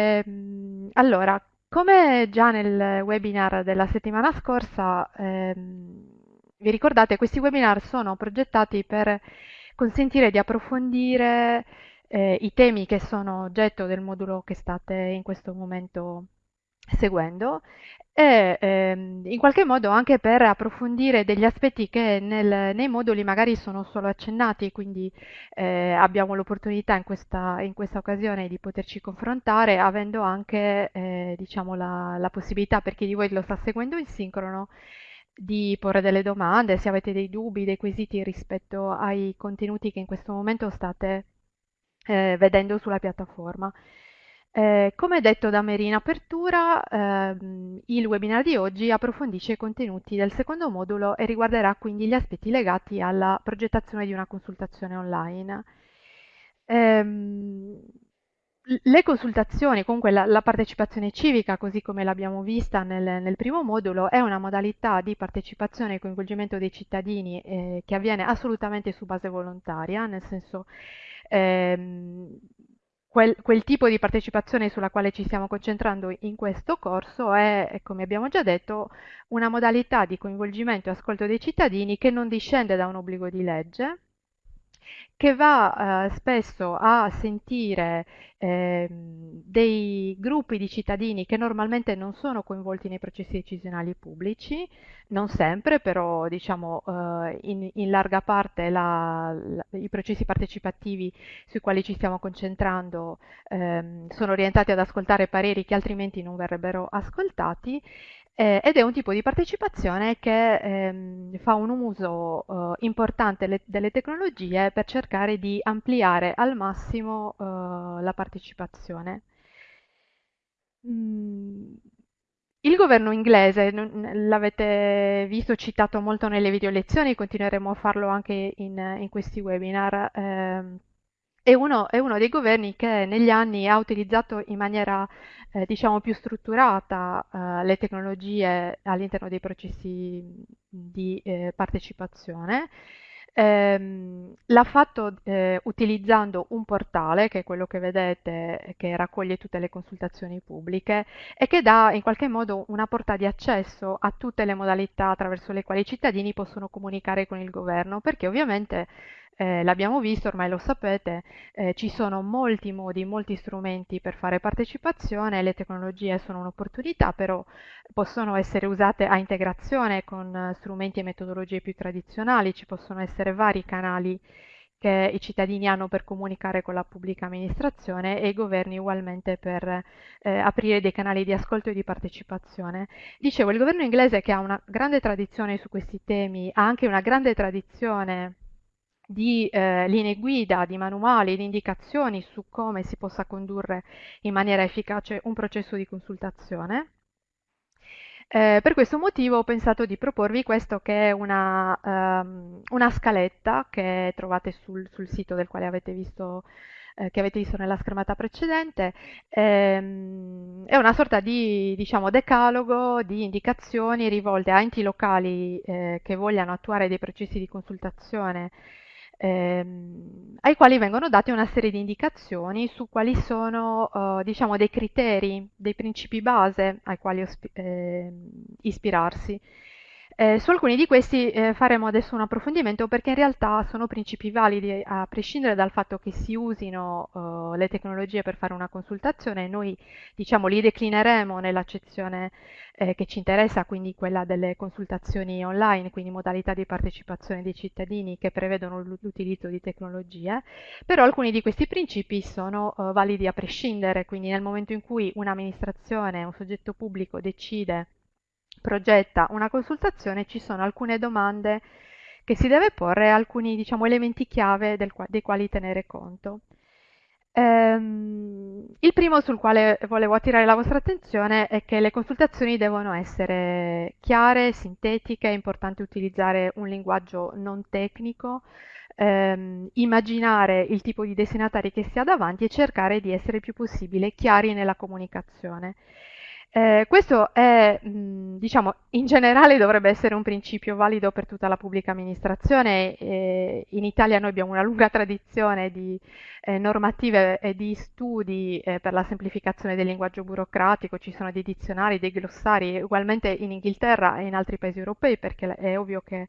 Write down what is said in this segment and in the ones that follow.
Ehm, allora, come già nel webinar della settimana scorsa, ehm, vi ricordate, questi webinar sono progettati per consentire di approfondire eh, i temi che sono oggetto del modulo che state in questo momento seguendo e ehm, in qualche modo anche per approfondire degli aspetti che nel, nei moduli magari sono solo accennati, quindi eh, abbiamo l'opportunità in questa, in questa, occasione di poterci confrontare avendo anche eh, diciamo la, la possibilità per chi di voi lo sta seguendo in sincrono di porre delle domande, se avete dei dubbi, dei quesiti rispetto ai contenuti che in questo momento state eh, vedendo sulla piattaforma. Eh, come detto da Mary in apertura, ehm, il webinar di oggi approfondisce i contenuti del secondo modulo e riguarderà quindi gli aspetti legati alla progettazione di una consultazione online. Ehm, le consultazioni, comunque la, la, partecipazione civica, così come l'abbiamo vista nel, nel, primo modulo, è una modalità di partecipazione e coinvolgimento dei cittadini eh, che avviene assolutamente su base volontaria, nel senso ehm, quel, quel, tipo di partecipazione sulla quale ci stiamo concentrando in questo corso è, come abbiamo già detto, una modalità di coinvolgimento e ascolto dei cittadini che non discende da un obbligo di legge, che va eh, spesso a sentire eh, dei gruppi di cittadini che normalmente non sono coinvolti nei processi decisionali pubblici, non sempre, però diciamo eh, in, in, larga parte la, la, i processi partecipativi sui quali ci stiamo concentrando ehm, sono orientati ad ascoltare pareri che altrimenti non verrebbero ascoltati eh, ed è un tipo di partecipazione che ehm, fa un uso eh, importante le, delle tecnologie per cercare di ampliare al massimo eh, la partecipazione. Mm. Il governo inglese, l'avete visto citato molto nelle video lezioni, continueremo a farlo anche in, in questi webinar. Ehm, è uno, è uno, dei governi che negli anni ha utilizzato in maniera eh, diciamo più strutturata eh, le tecnologie all'interno dei processi di eh, partecipazione. Ehm, l'ha fatto eh, utilizzando un portale, che è quello che vedete, che raccoglie tutte le consultazioni pubbliche e che dà in qualche modo una porta di accesso a tutte le modalità attraverso le quali i cittadini possono comunicare con il governo, perché ovviamente eh, l'abbiamo visto, ormai lo sapete, eh, ci sono molti modi, molti strumenti per fare partecipazione, le tecnologie sono un'opportunità, però possono essere usate a integrazione con strumenti e metodologie più tradizionali, ci possono essere vari canali che i cittadini hanno per comunicare con la pubblica amministrazione e i governi ugualmente per eh, aprire dei canali di ascolto e di partecipazione. Dicevo, il governo inglese che ha una grande tradizione su questi temi, ha anche una grande tradizione di eh, linee guida, di manuali, di indicazioni su come si possa condurre in maniera efficace un processo di consultazione. Eh, per questo motivo ho pensato di proporvi questo che è una, um, una scaletta che trovate sul, sul, sito del quale avete visto, eh, che avete visto nella schermata precedente. Ehm, è una sorta di diciamo, decalogo di indicazioni rivolte a enti locali eh, che vogliano attuare dei processi di consultazione ehm, ai quali vengono date una serie di indicazioni su quali sono eh, diciamo, dei criteri, dei principi base ai quali eh, ispirarsi. Eh, su alcuni di questi eh, faremo adesso un approfondimento perché in realtà sono principi validi a prescindere dal fatto che si usino uh, le tecnologie per fare una consultazione, noi diciamo li declineremo nell'accezione eh, che ci interessa, quindi quella delle consultazioni online, quindi modalità di partecipazione dei cittadini che prevedono l'utilizzo di tecnologie, però alcuni di questi principi sono uh, validi a prescindere, quindi nel momento in cui un'amministrazione, un soggetto pubblico decide progetta una consultazione ci sono alcune domande che si deve porre, alcuni diciamo, elementi chiave qua dei quali tenere conto. Ehm, il primo sul quale volevo attirare la vostra attenzione è che le consultazioni devono essere chiare, sintetiche, è importante utilizzare un linguaggio non tecnico, ehm, immaginare il tipo di destinatari che si ha davanti e cercare di essere il più possibile chiari nella comunicazione. Eh, questo è, mh, diciamo, in generale dovrebbe essere un principio valido per tutta la pubblica amministrazione. Eh, in Italia noi abbiamo una lunga tradizione di eh, normative e di studi eh, per la semplificazione del linguaggio burocratico, ci sono dei dizionari, dei glossari, ugualmente in Inghilterra e in altri paesi europei, perché è ovvio che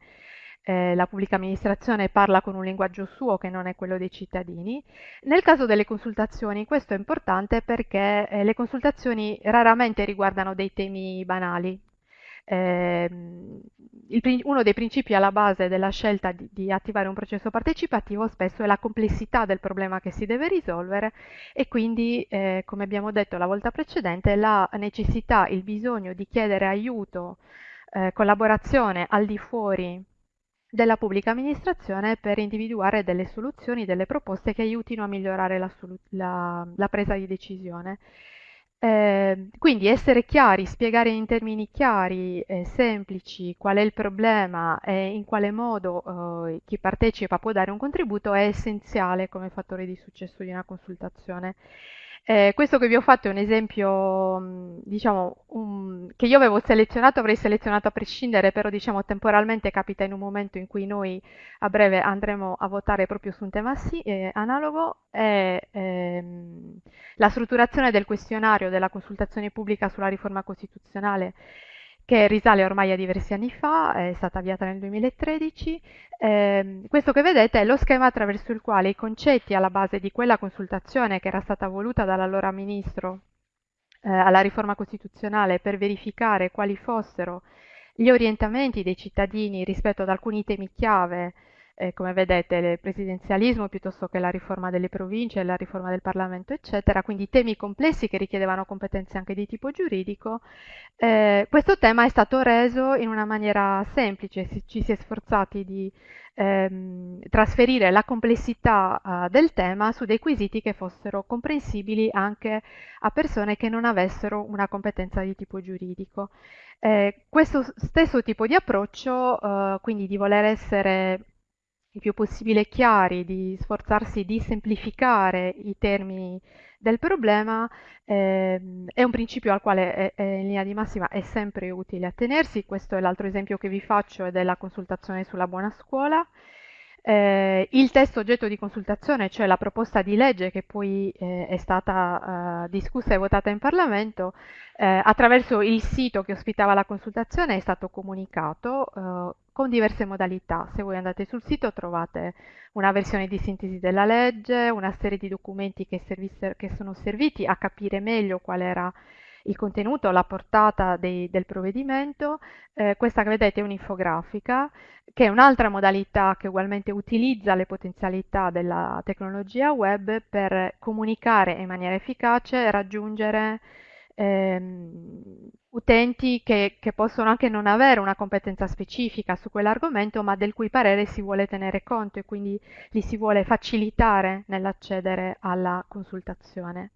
eh, la pubblica amministrazione parla con un linguaggio suo che non è quello dei cittadini. Nel caso delle consultazioni questo è importante perché eh, le consultazioni raramente riguardano dei temi banali. Eh, il, uno dei principi alla base della scelta di, di, attivare un processo partecipativo spesso è la complessità del problema che si deve risolvere e quindi, eh, come abbiamo detto la volta precedente, la necessità, il bisogno di chiedere aiuto, eh, collaborazione al di fuori della pubblica amministrazione per individuare delle soluzioni, delle proposte che aiutino a migliorare la, la, la presa di decisione. Eh, quindi essere chiari, spiegare in termini chiari e semplici qual è il problema e in quale modo eh, chi partecipa può dare un contributo è essenziale come fattore di successo di una consultazione. Eh, questo che vi ho fatto è un esempio, mm, diciamo, un, che io avevo selezionato, avrei selezionato a prescindere, però diciamo temporalmente capita in un momento in cui noi a breve andremo a votare proprio su un tema sì, eh, analogo, è ehm, la strutturazione del questionario della consultazione pubblica sulla riforma costituzionale che risale ormai a diversi anni fa, è stata avviata nel 2013. Eh, questo che vedete è lo schema attraverso il quale i concetti alla base di quella consultazione che era stata voluta dall'allora ministro eh, alla riforma costituzionale per verificare quali fossero gli orientamenti dei cittadini rispetto ad alcuni temi chiave eh, come vedete il presidenzialismo piuttosto che la riforma delle province, la riforma del Parlamento, eccetera, quindi temi complessi che richiedevano competenze anche di tipo giuridico. Eh, questo tema è stato reso in una maniera semplice, ci si è sforzati di ehm, trasferire la complessità uh, del tema su dei quesiti che fossero comprensibili anche a persone che non avessero una competenza di tipo giuridico. Eh, questo stesso tipo di approccio, uh, quindi di voler essere il più possibile chiari, di sforzarsi di semplificare i termini del problema, ehm, è un principio al quale è, è in linea di massima è sempre utile attenersi. Questo è l'altro esempio che vi faccio, è della consultazione sulla buona scuola. Eh, il testo oggetto di consultazione, cioè la proposta di legge che poi eh, è stata eh, discussa e votata in Parlamento, eh, attraverso il sito che ospitava la consultazione è stato comunicato eh, con diverse modalità. Se voi andate sul sito trovate una versione di sintesi della legge, una serie di documenti che, che sono serviti a capire meglio qual era il contenuto, la portata dei, del provvedimento. Eh, questa che vedete è un'infografica, che è un'altra modalità che ugualmente utilizza le potenzialità della tecnologia web per comunicare in maniera efficace e raggiungere ehm, utenti che, che, possono anche non avere una competenza specifica su quell'argomento, ma del cui parere si vuole tenere conto e quindi li si vuole facilitare nell'accedere alla consultazione.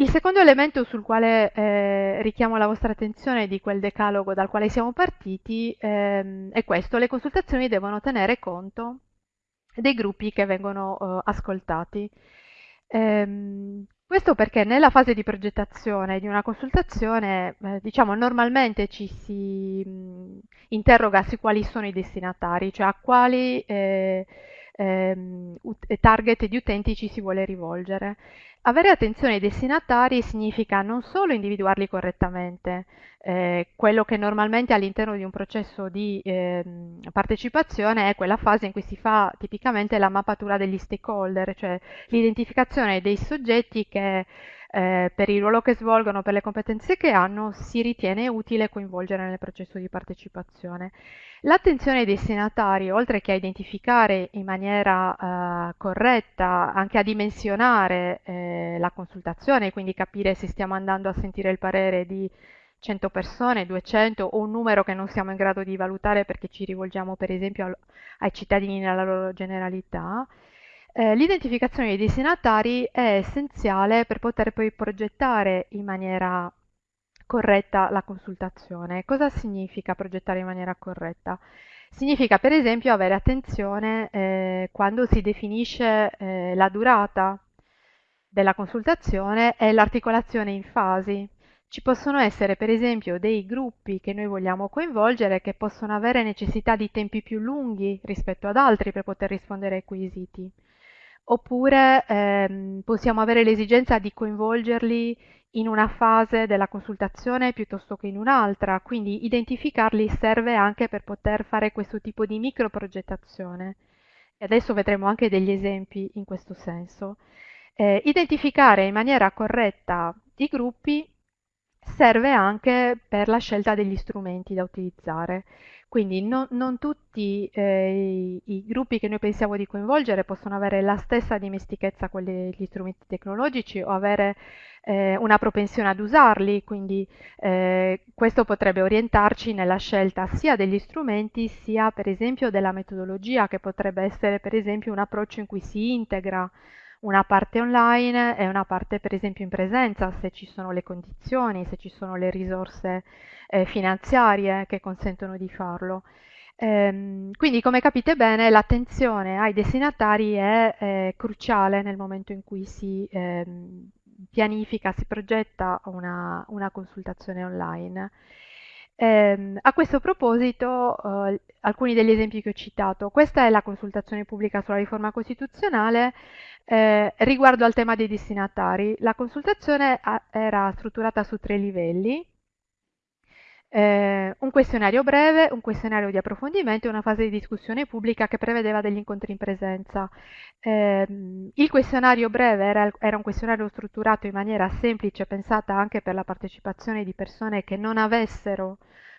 Il secondo elemento sul quale eh, richiamo la vostra attenzione di quel decalogo dal quale siamo partiti ehm, è questo, le consultazioni devono tenere conto dei gruppi che vengono eh, ascoltati. Ehm, questo perché nella fase di progettazione di una consultazione, eh, diciamo, normalmente ci si interroga su quali sono i destinatari, cioè a quali eh, ehm, target di utenti ci si vuole rivolgere. Avere attenzione ai destinatari significa non solo individuarli correttamente, eh, quello che normalmente all'interno di un processo di eh, partecipazione è quella fase in cui si fa tipicamente la mappatura degli stakeholder, cioè l'identificazione dei soggetti che eh, per il ruolo che svolgono, per le competenze che hanno, si ritiene utile coinvolgere nel processo di partecipazione. L'attenzione ai destinatari, oltre che a identificare in maniera eh, corretta, anche a dimensionare eh, la consultazione, quindi capire se stiamo andando a sentire il parere di 100 persone, 200 o un numero che non siamo in grado di valutare perché ci rivolgiamo per esempio ai cittadini nella loro generalità, eh, l'identificazione dei destinatari è essenziale per poter poi progettare in maniera corretta la consultazione. Cosa significa progettare in maniera corretta? Significa per esempio avere attenzione eh, quando si definisce eh, la durata della consultazione e l'articolazione in fasi. Ci possono essere per esempio dei gruppi che noi vogliamo coinvolgere che possono avere necessità di tempi più lunghi rispetto ad altri per poter rispondere ai quesiti. Oppure ehm, possiamo avere l'esigenza di coinvolgerli in una fase della consultazione piuttosto che in un'altra, quindi identificarli serve anche per poter fare questo tipo di microprogettazione. E adesso vedremo anche degli esempi in questo senso. Eh, identificare in maniera corretta i gruppi serve anche per la scelta degli strumenti da utilizzare. Quindi non, non tutti eh, i, i, gruppi che noi pensiamo di coinvolgere possono avere la stessa dimestichezza con le, gli strumenti tecnologici o avere eh, una propensione ad usarli, quindi eh, questo potrebbe orientarci nella scelta sia degli strumenti sia per esempio della metodologia, che potrebbe essere per esempio un approccio in cui si integra una parte online e una parte per esempio in presenza, se ci sono le condizioni, se ci sono le risorse eh, finanziarie che consentono di farlo. Ehm, quindi come capite bene l'attenzione ai destinatari è eh, cruciale nel momento in cui si ehm, pianifica, si progetta una, una consultazione online. Eh, a questo proposito, eh, alcuni degli esempi che ho citato. Questa è la consultazione pubblica sulla riforma costituzionale eh, riguardo al tema dei destinatari. La consultazione era strutturata su tre livelli. Eh, un questionario breve, un questionario di approfondimento e una fase di discussione pubblica che prevedeva degli incontri in presenza. Eh, il questionario breve era, era, un questionario strutturato in maniera semplice, pensata anche per la partecipazione di persone che non avessero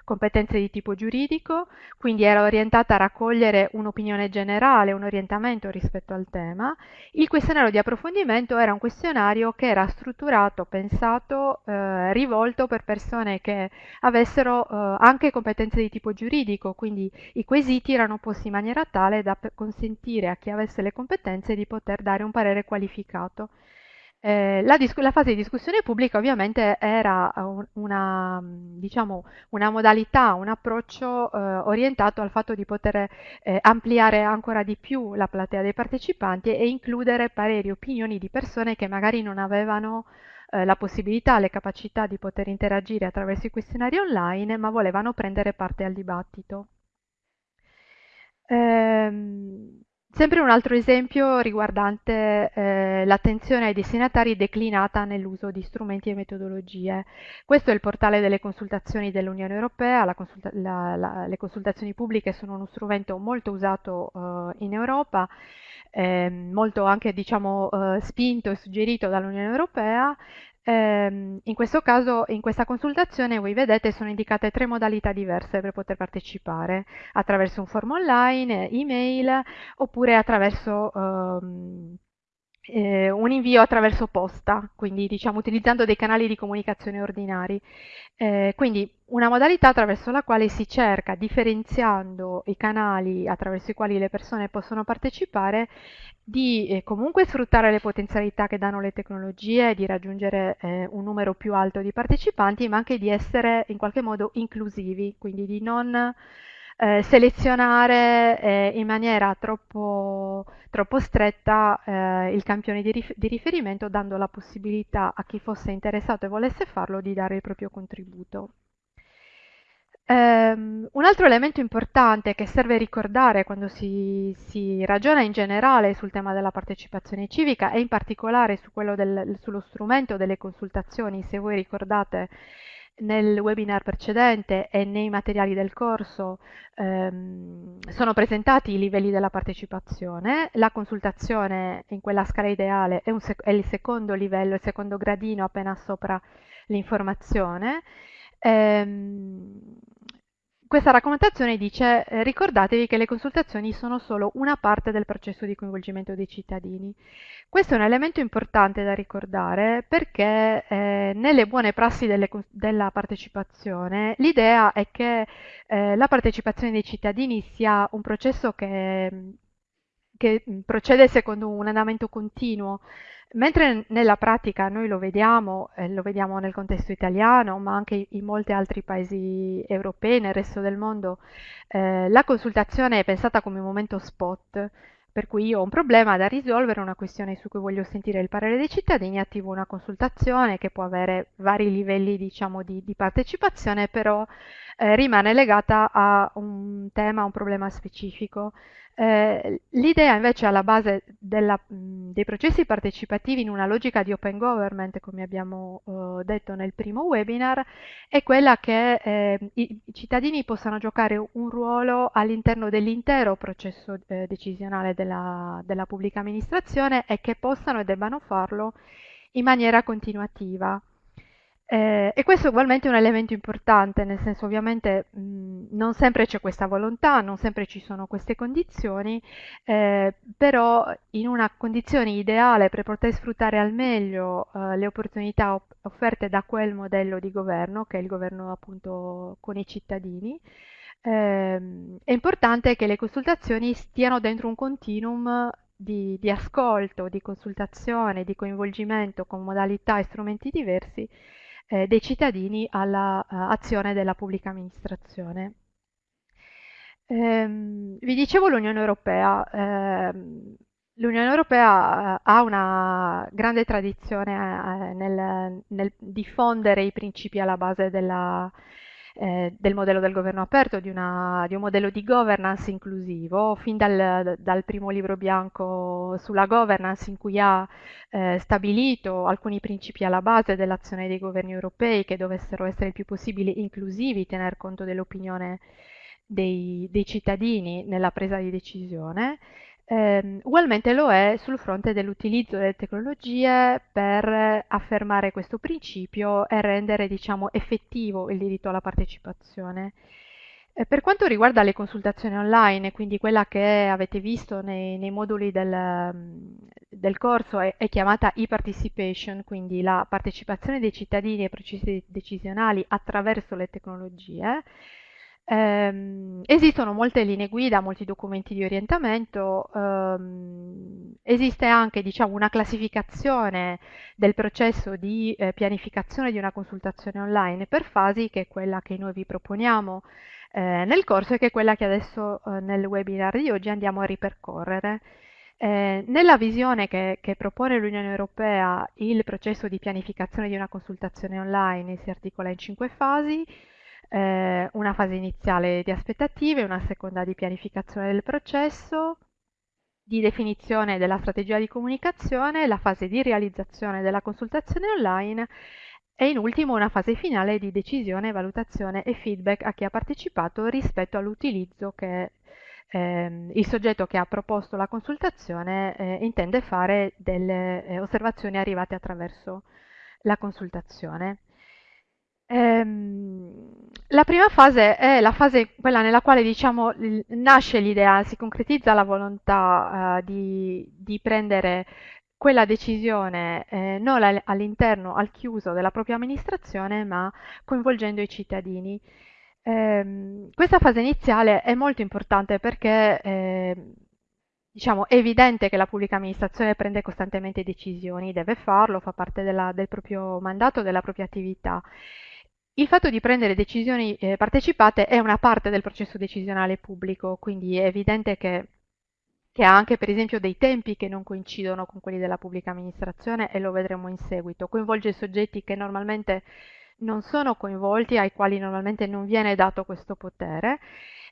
competenze di tipo giuridico, quindi era orientata a raccogliere un'opinione generale, un orientamento rispetto al tema. Il questionario di approfondimento era un questionario che era strutturato, pensato, eh, rivolto per persone che avessero eh, anche competenze di tipo giuridico, quindi i quesiti erano posti in maniera tale da consentire a chi avesse le competenze di poter dare un parere qualificato. Eh, la, la, fase di discussione pubblica ovviamente era una, diciamo, una modalità, un approccio eh, orientato al fatto di poter eh, ampliare ancora di più la platea dei partecipanti e includere pareri opinioni di persone che magari non avevano eh, la possibilità, le capacità di poter interagire attraverso i questionari online, ma volevano prendere parte al dibattito. Ehm, Sempre un altro esempio riguardante eh, l'attenzione ai destinatari declinata nell'uso di strumenti e metodologie. Questo è il portale delle consultazioni dell'Unione Europea, consulta la, la, le consultazioni pubbliche sono uno strumento molto usato eh, in Europa, eh, molto anche diciamo, eh, spinto e suggerito dall'Unione Europea Ehm, in questo caso, in questa consultazione, voi vedete, sono indicate tre modalità diverse per poter partecipare, attraverso un form online, email, oppure attraverso ehm, eh, un invio attraverso posta, quindi diciamo utilizzando dei canali di comunicazione ordinari. Eh, quindi una modalità attraverso la quale si cerca, differenziando i canali attraverso i quali le persone possono partecipare, di eh, comunque sfruttare le potenzialità che danno le tecnologie, di raggiungere eh, un numero più alto di partecipanti, ma anche di essere in qualche modo inclusivi, quindi di non eh, selezionare eh, in maniera troppo, troppo stretta eh, il campione di, rif di, riferimento, dando la possibilità a chi fosse interessato e volesse farlo di dare il proprio contributo. Um, un altro elemento importante che serve ricordare quando si, si, ragiona in generale sul tema della partecipazione civica e in particolare su del, sullo strumento delle consultazioni, se voi ricordate nel webinar precedente e nei materiali del corso ehm, sono presentati i livelli della partecipazione. La consultazione in quella scala ideale è, è il secondo livello, il secondo gradino appena sopra l'informazione. Ehm, questa raccomandazione dice eh, ricordatevi che le consultazioni sono solo una parte del processo di coinvolgimento dei cittadini. Questo è un elemento importante da ricordare perché eh, nelle buone prassi delle, della partecipazione l'idea è che eh, la partecipazione dei cittadini sia un processo che, che procede secondo un andamento continuo, Mentre nella pratica noi lo vediamo, eh, lo vediamo nel contesto italiano, ma anche in molti altri paesi europei, nel resto del mondo, eh, la consultazione è pensata come un momento spot, Per cui io ho un problema da risolvere, una questione su cui voglio sentire il parere dei cittadini, attivo una consultazione che può avere vari livelli, diciamo, di, di partecipazione, però eh, rimane legata a un tema, a un problema specifico. Eh, l'idea invece alla base della, mh, dei processi partecipativi in una logica di open government, come abbiamo eh, detto nel primo webinar, è quella che eh, i, i, cittadini possano giocare un ruolo all'interno dell'intero processo eh, decisionale della, della pubblica amministrazione e che possano e debbano farlo in maniera continuativa. Eh, e questo ugualmente è un elemento importante, nel senso ovviamente mh, non sempre c'è questa volontà, non sempre ci sono queste condizioni, eh, però in una condizione ideale per poter sfruttare al meglio eh, le opportunità op- offerte da quel modello di governo, che è il governo appunto con i cittadini, ehm, è importante che le consultazioni stiano dentro un continuum di, di ascolto, di consultazione, di coinvolgimento con modalità e strumenti diversi eh, dei cittadini all'azione uh, della pubblica amministrazione. Ehm, vi dicevo l'Unione Europea. Ehm, L'Unione Europea uh, ha una grande tradizione uh, nel, nel, diffondere i principi alla base della, eh, del modello del governo aperto, di, una, di, un modello di governance inclusivo, fin dal, dal, primo libro bianco sulla governance in cui ha eh, stabilito alcuni principi alla base dell'azione dei governi europei che dovessero essere il più possibile inclusivi, tener conto dell'opinione dei, dei cittadini nella presa di decisione. Eh, ugualmente lo è sul fronte dell'utilizzo delle tecnologie per affermare questo principio e rendere diciamo, effettivo il diritto alla partecipazione. Eh, per quanto riguarda le consultazioni online, quindi quella che avete visto nei, nei moduli del, del corso è, è, chiamata e-participation, quindi la partecipazione dei cittadini ai processi decisionali attraverso le tecnologie, Ehm, esistono molte linee guida, molti documenti di orientamento, ehm, esiste anche diciamo, una classificazione del processo di eh, pianificazione di una consultazione online per fasi, che è quella che noi vi proponiamo eh, nel corso e che è quella che adesso eh, nel webinar di oggi andiamo a ripercorrere. Eh, nella visione che, che propone l'Unione Europea il processo di pianificazione di una consultazione online si articola in cinque fasi eh, una fase iniziale di aspettative, una seconda di pianificazione del processo, di definizione della strategia di comunicazione, la fase di realizzazione della consultazione online e in ultimo una fase finale di decisione, valutazione e feedback a chi ha partecipato rispetto all'utilizzo che ehm, il soggetto che ha proposto la consultazione eh, intende fare delle eh, osservazioni arrivate attraverso la consultazione. Ehm, la prima fase è la fase quella nella quale diciamo, nasce l'idea, si concretizza la volontà uh, di, di, prendere quella decisione eh, non all'interno, al chiuso della propria amministrazione, ma coinvolgendo i cittadini. Eh, questa fase iniziale è molto importante perché eh, diciamo, è evidente che la pubblica amministrazione prende costantemente decisioni, deve farlo, fa parte della, del proprio mandato, della propria attività il fatto di prendere decisioni eh, partecipate è una parte del processo decisionale pubblico, quindi è evidente che, che, ha anche per esempio dei tempi che non coincidono con quelli della pubblica amministrazione e lo vedremo in seguito. Coinvolge soggetti che normalmente non sono coinvolti, ai quali normalmente non viene dato questo potere.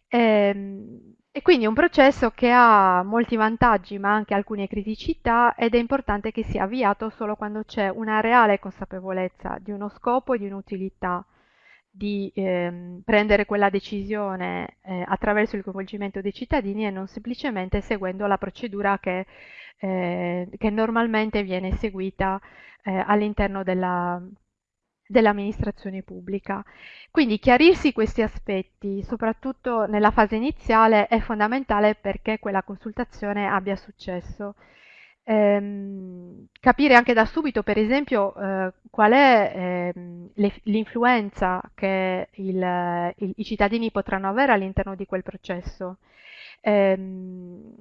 E, ehm, e quindi è un processo che ha molti vantaggi ma anche alcune criticità ed è importante che sia avviato solo quando c'è una reale consapevolezza di uno scopo e di un'utilità di ehm, prendere quella decisione eh, attraverso il coinvolgimento dei cittadini e non semplicemente seguendo la procedura che, eh, che normalmente viene seguita eh, all'interno della, dell'amministrazione pubblica. Quindi chiarirsi questi aspetti, soprattutto nella fase iniziale, è fondamentale perché quella consultazione abbia successo ehm, capire anche da subito, per esempio, eh, qual è ehm, l'influenza che il, il, i cittadini potranno avere all'interno di quel processo. Ehm,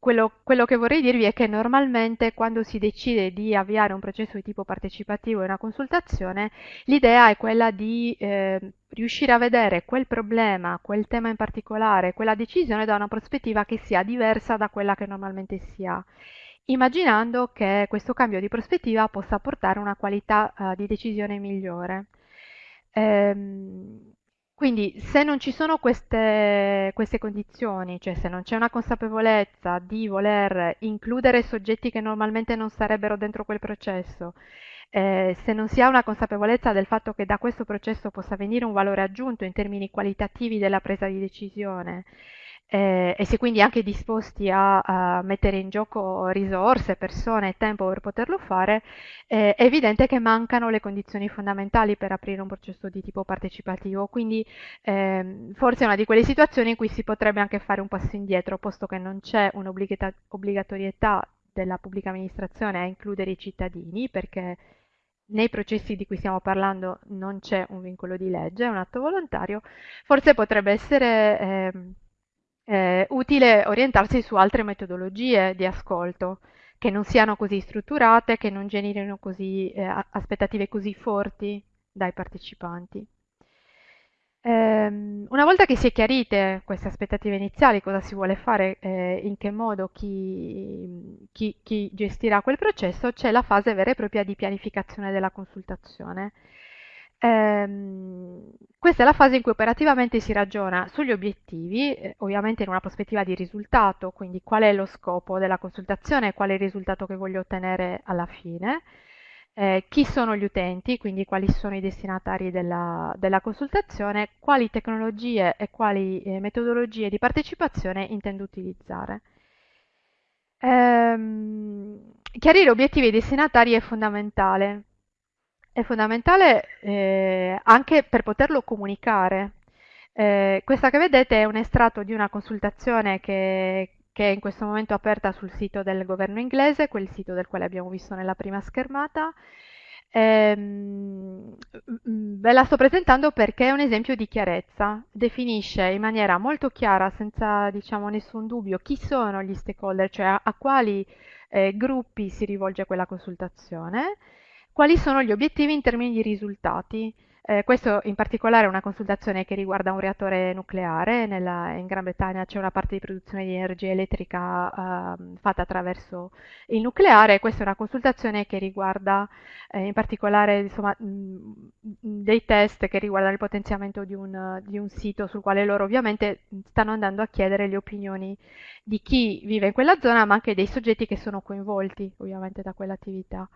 quello, quello, che vorrei dirvi è che normalmente quando si decide di avviare un processo di tipo partecipativo e una consultazione, l'idea è quella di eh, riuscire a vedere quel problema, quel tema in particolare, quella decisione da una prospettiva che sia diversa da quella che normalmente si ha, immaginando che questo cambio di prospettiva possa portare a una qualità uh, di decisione migliore. Ehm, quindi se non ci sono queste, queste condizioni, cioè se non c'è una consapevolezza di voler includere soggetti che normalmente non sarebbero dentro quel processo, eh, se non si ha una consapevolezza del fatto che da questo processo possa venire un valore aggiunto in termini qualitativi della presa di decisione, eh, e è quindi anche disposti a, a, mettere in gioco risorse, persone e tempo per poterlo fare, eh, è evidente che mancano le condizioni fondamentali per aprire un processo di tipo partecipativo. Quindi ehm, forse è una di quelle situazioni in cui si potrebbe anche fare un passo indietro, posto che non c'è un'obbligatorietà della pubblica amministrazione a includere i cittadini, perché nei processi di cui stiamo parlando non c'è un vincolo di legge, è un atto volontario, forse potrebbe essere... Eh, eh, utile orientarsi su altre metodologie di ascolto che non siano così strutturate, che non generino così, eh, aspettative così forti dai partecipanti. Ehm, una volta che si è chiarite queste aspettative iniziali, cosa si vuole fare, eh, in che modo chi, chi, chi gestirà quel processo, c'è la fase vera e propria di pianificazione della consultazione. Ehm, questa è la fase in cui operativamente si ragiona sugli obiettivi, eh, ovviamente in una prospettiva di risultato, quindi qual è lo scopo della consultazione, qual è il risultato che voglio ottenere alla fine, eh, chi sono gli utenti, quindi quali sono i destinatari della, della consultazione, quali tecnologie e quali eh, metodologie di partecipazione intendo utilizzare. Ehm, chiarire obiettivi e destinatari è fondamentale è fondamentale eh, anche per poterlo comunicare. Eh, questa che vedete è un estratto di una consultazione che, che, è in questo momento aperta sul sito del governo inglese, quel sito del quale abbiamo visto nella prima schermata. Ehm, ve la sto presentando perché è un esempio di chiarezza, definisce in maniera molto chiara, senza diciamo, nessun dubbio, chi sono gli stakeholder, cioè a, a quali eh, gruppi si rivolge quella consultazione quali sono gli obiettivi in termini di risultati. Eh, questo in particolare è una consultazione che riguarda un reattore nucleare, Nella, in Gran Bretagna c'è una parte di produzione di energia elettrica eh, fatta attraverso il nucleare, questa è una consultazione che riguarda eh, in particolare insomma, mh, dei test che riguardano il potenziamento di un, di un sito sul quale loro ovviamente stanno andando a chiedere le opinioni di chi vive in quella zona, ma anche dei soggetti che sono coinvolti ovviamente da quell'attività.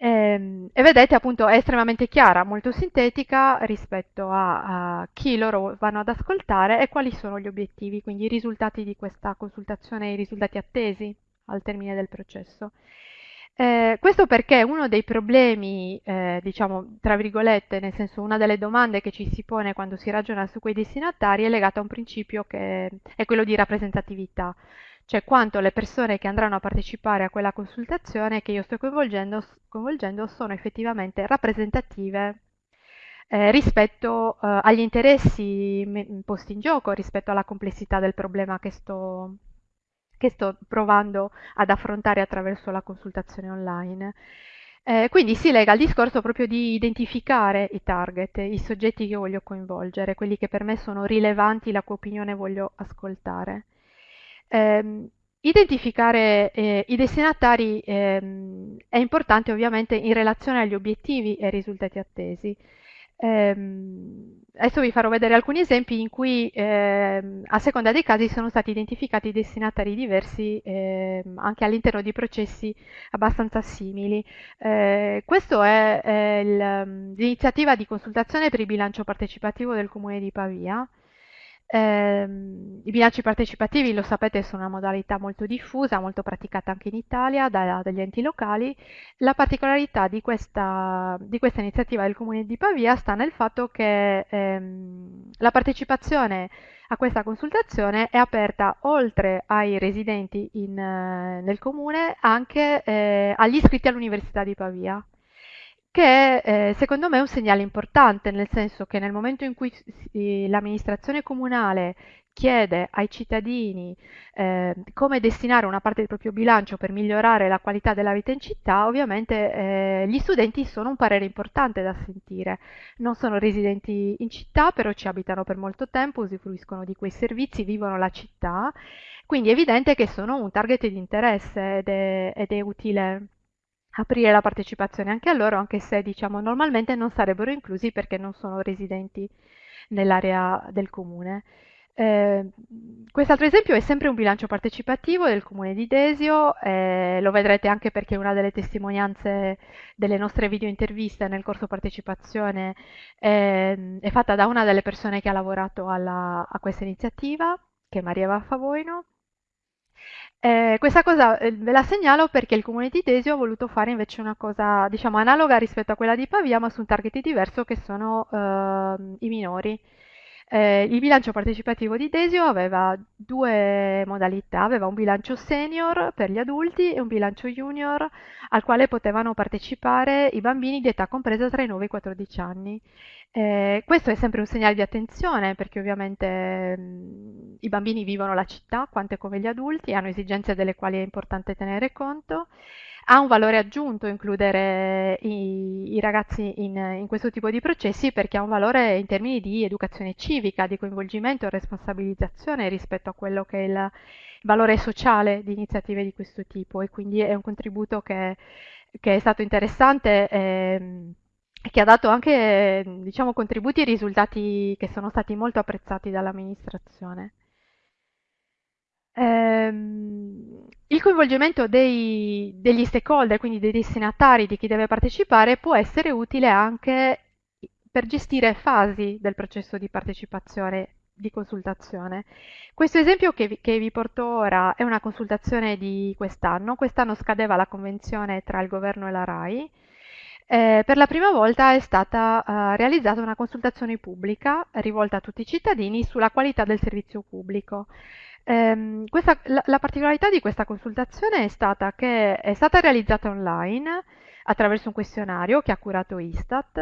E, ehm, e, vedete appunto è estremamente chiara, molto sintetica rispetto a, a, chi loro vanno ad ascoltare e quali sono gli obiettivi, quindi i risultati di questa consultazione, i risultati attesi al termine del processo. Eh, questo perché uno dei problemi, eh, diciamo, tra virgolette, nel senso una delle domande che ci si pone quando si ragiona su quei destinatari è legata a un principio che è quello di rappresentatività cioè quanto le persone che andranno a partecipare a quella consultazione che io sto coinvolgendo, coinvolgendo sono effettivamente rappresentative eh, rispetto eh, agli interessi posti in gioco, rispetto alla complessità del problema che sto, che sto provando ad affrontare attraverso la consultazione online. Eh, quindi si lega al discorso proprio di identificare i target, i soggetti che voglio coinvolgere, quelli che per me sono rilevanti, la cui opinione voglio ascoltare. Eh, identificare eh, i destinatari ehm, è importante ovviamente in relazione agli obiettivi e ai risultati attesi. Ehm, adesso vi farò vedere alcuni esempi in cui ehm, a seconda dei casi sono stati identificati destinatari diversi anche all'interno di processi abbastanza simili. Eh, questa è l'iniziativa di consultazione per il bilancio partecipativo del Comune di Pavia. Eh, I bilanci partecipativi, lo sapete, sono una modalità molto diffusa, molto praticata anche in Italia da, dagli enti locali. La particolarità di questa, di questa, iniziativa del Comune di Pavia sta nel fatto che ehm, la partecipazione a questa consultazione è aperta oltre ai residenti in, nel Comune anche eh, agli iscritti all'Università di Pavia che eh, secondo me è un segnale importante, nel senso che nel momento in cui l'amministrazione comunale chiede ai cittadini eh, come destinare una parte del proprio bilancio per migliorare la qualità della vita in città, ovviamente eh, gli studenti sono un parere importante da sentire. Non sono residenti in città, però ci abitano per molto tempo, usufruiscono di quei servizi, vivono la città, quindi è evidente che sono un target di interesse ed è, ed è utile aprire la partecipazione anche a loro, anche se diciamo normalmente non sarebbero inclusi perché non sono residenti nell'area del comune. Eh, quest'altro esempio è sempre un bilancio partecipativo del comune di Desio, eh, lo vedrete anche perché una delle testimonianze delle nostre video interviste nel corso partecipazione eh, è fatta da una delle persone che ha lavorato alla, a questa iniziativa, che è Maria Vaffavoino. Eh, questa cosa eh, ve la segnalo perché il comune di Desio ha voluto fare invece una cosa, diciamo, analoga rispetto a quella di Pavia, ma su un target diverso che sono eh, i minori. Eh, il bilancio partecipativo di Desio aveva due modalità, aveva un bilancio senior per gli adulti e un bilancio junior al quale potevano partecipare i bambini di età compresa tra i 9 e i 14 anni. Eh, questo è sempre un segnale di attenzione perché ovviamente mh, i bambini vivono la città quanto come gli adulti, hanno esigenze delle quali è importante tenere conto ha un valore aggiunto includere i, i ragazzi in, in, questo tipo di processi perché ha un valore in termini di educazione civica, di coinvolgimento e responsabilizzazione rispetto a quello che è il valore sociale di iniziative di questo tipo e quindi è un contributo che, che è stato interessante e che ha dato anche diciamo, contributi e risultati che sono stati molto apprezzati dall'amministrazione. Ehm, il coinvolgimento dei, degli stakeholder, quindi dei destinatari, di chi deve partecipare, può essere utile anche per gestire fasi del processo di partecipazione, di consultazione. Questo esempio che vi, che vi porto ora è una consultazione di quest'anno. Quest'anno scadeva la convenzione tra il governo e la RAI. Eh, per la prima volta è stata eh, realizzata una consultazione pubblica rivolta a tutti i cittadini sulla qualità del servizio pubblico. Ehm, questa, la, la, particolarità di questa consultazione è stata che è stata realizzata online attraverso un questionario che ha curato Istat.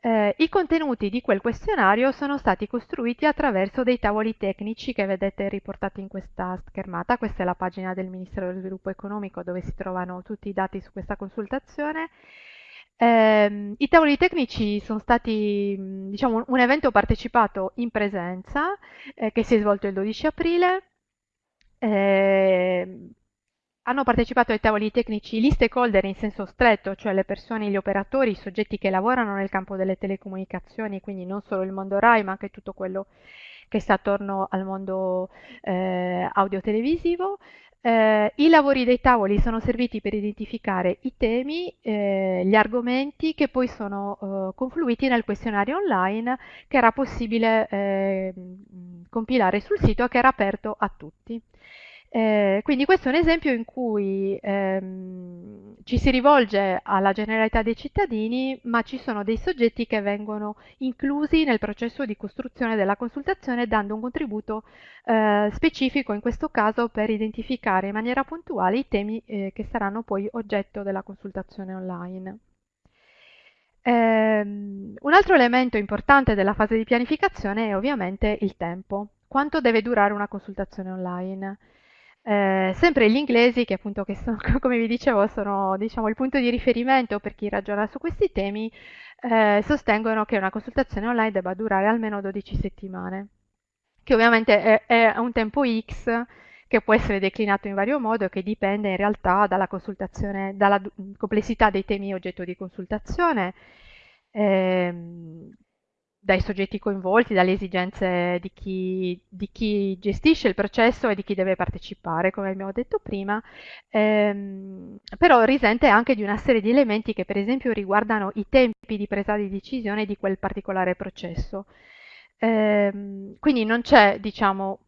Eh, I contenuti di quel questionario sono stati costruiti attraverso dei tavoli tecnici che vedete riportati in questa schermata. Questa è la pagina del Ministero dello Sviluppo Economico dove si trovano tutti i dati su questa consultazione. Eh, I tavoli tecnici sono stati diciamo, un evento partecipato in presenza eh, che si è svolto il 12 aprile eh, hanno partecipato ai tavoli tecnici gli stakeholder in senso stretto, cioè le persone, gli operatori, i soggetti che lavorano nel campo delle telecomunicazioni, quindi non solo il mondo RAI, ma anche tutto quello che sta attorno al mondo eh, audio-televisivo. Eh, I lavori dei tavoli sono serviti per identificare i temi, eh, gli argomenti che poi sono eh, confluiti nel questionario online che era possibile eh, compilare sul sito e che era aperto a tutti. Eh, quindi questo è un esempio in cui ehm, ci si rivolge alla generalità dei cittadini, ma ci sono dei soggetti che vengono inclusi nel processo di costruzione della consultazione dando un contributo eh, specifico, in questo caso per identificare in maniera puntuale i temi eh, che saranno poi oggetto della consultazione online. Um, un altro elemento importante della fase di pianificazione è ovviamente il tempo. Quanto deve durare una consultazione online? Eh, sempre gli inglesi, che appunto, che sono, come vi dicevo, sono diciamo, il punto di riferimento per chi ragiona su questi temi, eh, sostengono che una consultazione online debba durare almeno 12 settimane, che ovviamente è, è un tempo X che può essere declinato in vario modo e che dipende in realtà dalla, dalla complessità dei temi oggetto di consultazione. Ehm, dai soggetti coinvolti, dalle esigenze di chi, di chi, gestisce il processo e di chi deve partecipare, come abbiamo detto prima, ehm, però risente anche di una serie di elementi che per esempio riguardano i tempi di presa di decisione di quel particolare processo. Ehm, quindi non c'è, diciamo,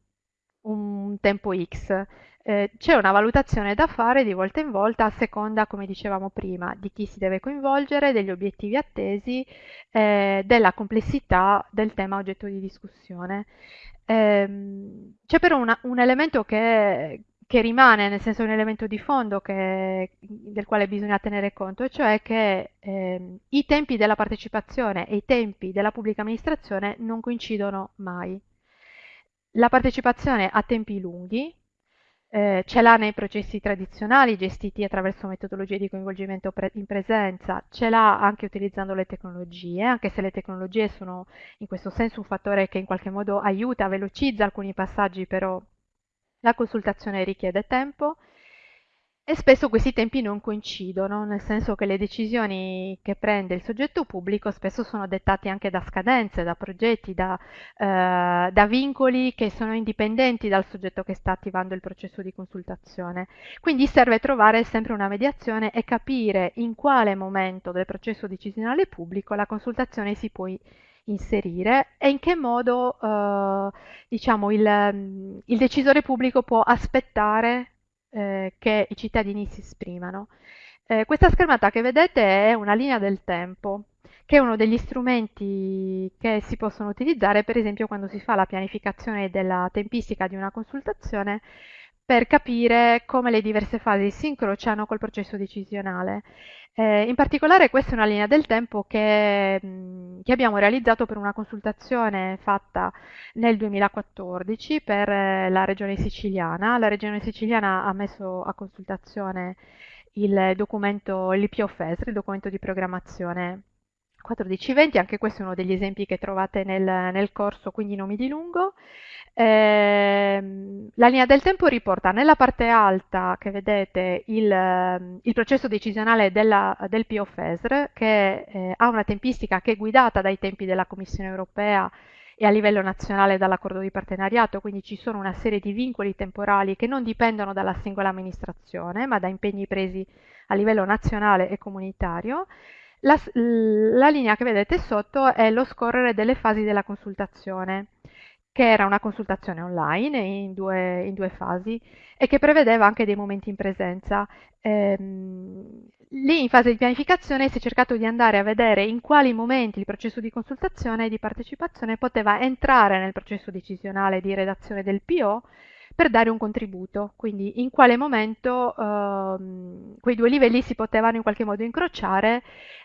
un tempo X, eh, c'è una valutazione da fare di volta in volta a seconda, come dicevamo prima, di chi si deve coinvolgere, degli obiettivi attesi, eh, della complessità del tema oggetto di discussione. Eh, c'è però una, un elemento che, che, rimane, nel senso un elemento di fondo che, del quale bisogna tenere conto, cioè che ehm, i tempi della partecipazione e i tempi della pubblica amministrazione non coincidono mai. la partecipazione a tempi lunghi, eh, ce l'ha nei processi tradizionali gestiti attraverso metodologie di coinvolgimento pre in presenza, ce l'ha anche utilizzando le tecnologie, anche se le tecnologie sono in questo senso un fattore che in qualche modo aiuta, velocizza alcuni passaggi, però la consultazione richiede tempo. E spesso questi tempi non coincidono, nel senso che le decisioni che prende il soggetto pubblico spesso sono dettate anche da scadenze, da progetti, da, eh, da, vincoli che sono indipendenti dal soggetto che sta attivando il processo di consultazione. Quindi serve trovare sempre una mediazione e capire in quale momento del processo decisionale pubblico la consultazione si può inserire e in che modo eh, diciamo, il, il decisore pubblico può aspettare eh, che i cittadini si esprimano. Eh, questa schermata che vedete è una linea del tempo, che è uno degli strumenti che si possono utilizzare per esempio quando si fa la pianificazione della tempistica di una consultazione per capire come le diverse fasi si incrociano col processo decisionale. Eh, in particolare questa è una linea del tempo che, mh, che, abbiamo realizzato per una consultazione fatta nel 2014 per eh, la regione siciliana. La regione siciliana ha messo a consultazione il documento, l'IPO-FESR, il documento di programmazione 1420, anche questo è uno degli esempi che trovate nel, nel corso, quindi non mi dilungo. Eh, la linea del tempo riporta nella parte alta che vedete il, il processo decisionale della, del POFESR che eh, ha una tempistica che è guidata dai tempi della Commissione europea e a livello nazionale dall'accordo di partenariato, quindi ci sono una serie di vincoli temporali che non dipendono dalla singola amministrazione ma da impegni presi a livello nazionale e comunitario. La, la linea che vedete sotto è lo scorrere delle fasi della consultazione che era una consultazione online in due, in due fasi e che prevedeva anche dei momenti in presenza. Ehm, lì in fase di pianificazione si è cercato di andare a vedere in quali momenti il processo di consultazione e di partecipazione poteva entrare nel processo decisionale di redazione del PO per dare un contributo, quindi in quale momento ehm, quei due livelli si potevano in qualche modo incrociare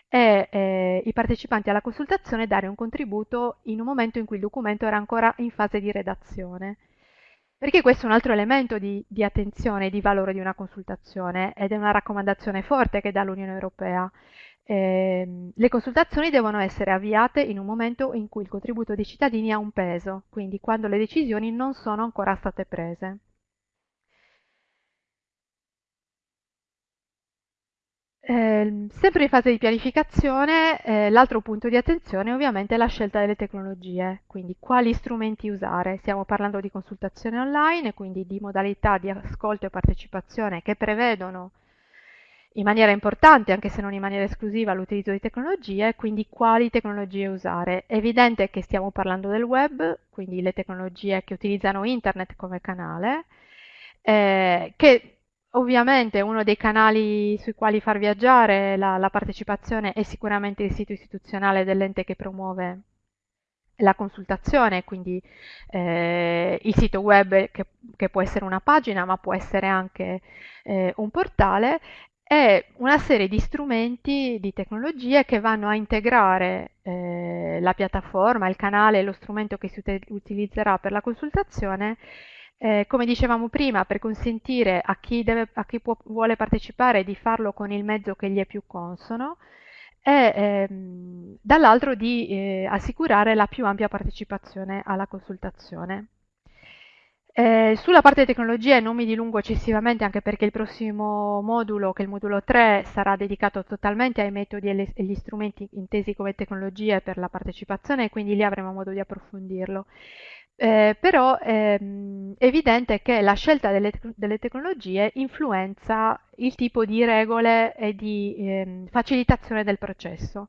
e eh, i partecipanti alla consultazione dare un contributo in un momento in cui il documento era ancora in fase di redazione. Perché questo è un altro elemento di, di attenzione e di valore di una consultazione ed è una raccomandazione forte che dà l'Unione Europea. Eh, le consultazioni devono essere avviate in un momento in cui il contributo dei cittadini ha un peso, quindi quando le decisioni non sono ancora state prese. Eh, sempre in fase di pianificazione, eh, l'altro punto di attenzione ovviamente è la scelta delle tecnologie, quindi quali strumenti usare. Stiamo parlando di consultazione online, quindi di modalità di ascolto e partecipazione che prevedono in maniera importante, anche se non in maniera esclusiva, l'utilizzo di tecnologie, quindi quali tecnologie usare. È evidente che stiamo parlando del web, quindi le tecnologie che utilizzano internet come canale, eh, che Ovviamente uno dei canali sui quali far viaggiare la, la partecipazione è sicuramente il sito istituzionale dell'ente che promuove la consultazione, quindi eh, il sito web che, che, può essere una pagina ma può essere anche eh, un portale e una serie di strumenti, di tecnologie che vanno a integrare eh, la piattaforma, il canale, lo strumento che si utilizzerà per la consultazione eh, come dicevamo prima, per consentire a chi, deve, a chi può, vuole partecipare di farlo con il mezzo che gli è più consono e ehm, dall'altro di eh, assicurare la più ampia partecipazione alla consultazione. Eh, sulla parte tecnologie non mi dilungo eccessivamente anche perché il prossimo modulo, che è il modulo 3, sarà dedicato totalmente ai metodi e agli strumenti intesi come tecnologie per la partecipazione e quindi lì avremo modo di approfondirlo. Eh, però ehm, è evidente che la scelta delle, delle, tecnologie influenza il tipo di regole e di ehm, facilitazione del processo.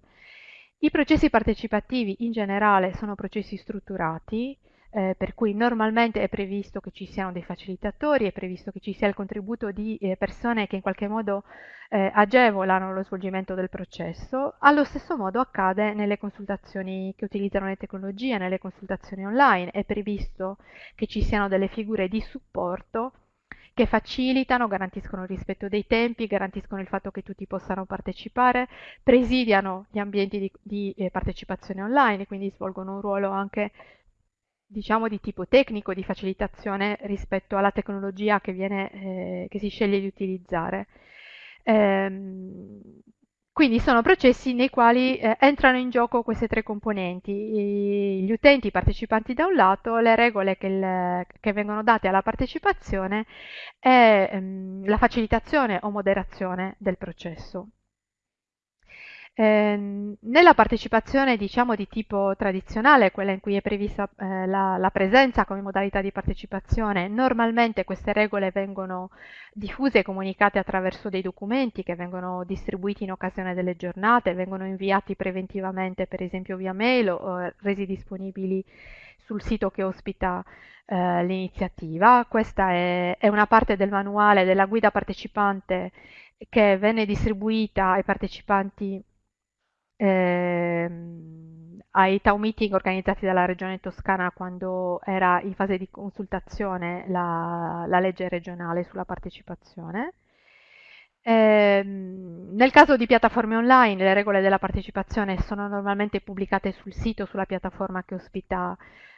I processi partecipativi in generale sono processi strutturati, eh, per cui normalmente è previsto che ci siano dei facilitatori, è previsto che ci sia il contributo di eh, persone che in qualche modo eh, agevolano lo svolgimento del processo. Allo stesso modo accade nelle consultazioni che utilizzano le tecnologie, nelle consultazioni online, è previsto che ci siano delle figure di supporto che facilitano, garantiscono il rispetto dei tempi, garantiscono il fatto che tutti possano partecipare, presidiano gli ambienti di, di eh, partecipazione online, quindi svolgono un ruolo anche diciamo di tipo tecnico di facilitazione rispetto alla tecnologia che, viene, eh, che si sceglie di utilizzare. Ehm, quindi sono processi nei quali eh, entrano in gioco queste tre componenti, I, gli utenti, i partecipanti da un lato, le regole che, il, che vengono date alla partecipazione e ehm, la facilitazione o moderazione del processo. Eh, nella partecipazione, diciamo, di tipo tradizionale, quella in cui è prevista eh, la, la, presenza come modalità di partecipazione, normalmente queste regole vengono diffuse e comunicate attraverso dei documenti che vengono distribuiti in occasione delle giornate, vengono inviati preventivamente, per esempio via mail o resi disponibili sul sito che ospita eh, l'iniziativa. Questa è, è una parte del manuale della guida partecipante che venne distribuita ai partecipanti ehm, ai town meeting organizzati dalla Regione Toscana quando era in fase di consultazione la, la legge regionale sulla partecipazione. Eh, nel caso di piattaforme online, le regole della partecipazione sono normalmente pubblicate sul sito, sulla piattaforma che ospita